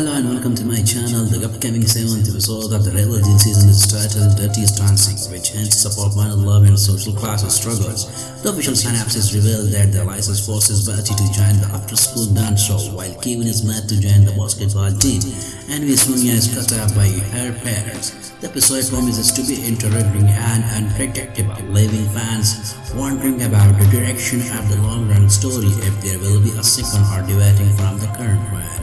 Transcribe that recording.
Hello and welcome to my channel. The upcoming seventh episode of the Religion season is titled Dirty Dancing, which hints support minor love and social class struggles. The official synopsis revealed that the license forces Bertie to join the after-school dance show, while Kevin is mad to join the basketball team, and Sonia is cut up by her parents. The episode promises to be interesting and unpredictable, leaving fans wondering about the direction of the long-run story if there will be a second or deviating from the current one.